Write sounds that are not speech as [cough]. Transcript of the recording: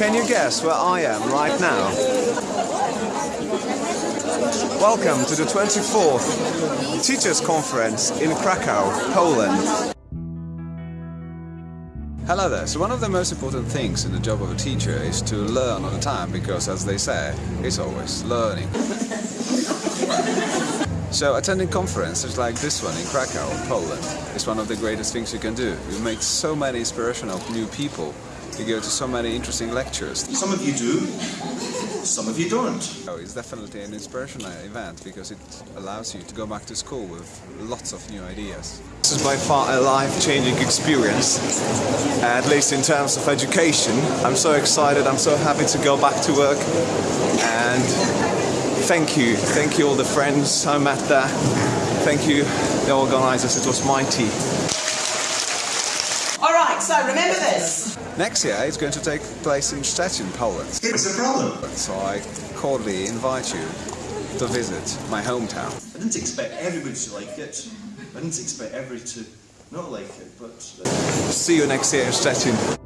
Can you guess where I am right now? Welcome to the 24th Teachers Conference in Krakow, Poland. Hello there. So one of the most important things in the job of a teacher is to learn all the time because as they say, it's always learning. [laughs] So attending conferences like this one in Krakow, Poland, is one of the greatest things you can do. You meet so many inspirational new people. You go to so many interesting lectures. Some of you do, some of you don't. So it's definitely an inspirational event because it allows you to go back to school with lots of new ideas. This is by far a life-changing experience, at least in terms of education. I'm so excited, I'm so happy to go back to work and thank you, thank you all the friends I met there. Thank you the organisers, it was mighty. All right, so remember this. Next year it's going to take place in Szczecin, Poland. It's a problem. So I cordially invite you to visit my hometown. I didn't expect everybody to like it. I didn't expect everybody to not like it, but... Uh... See you next year in Szczecin.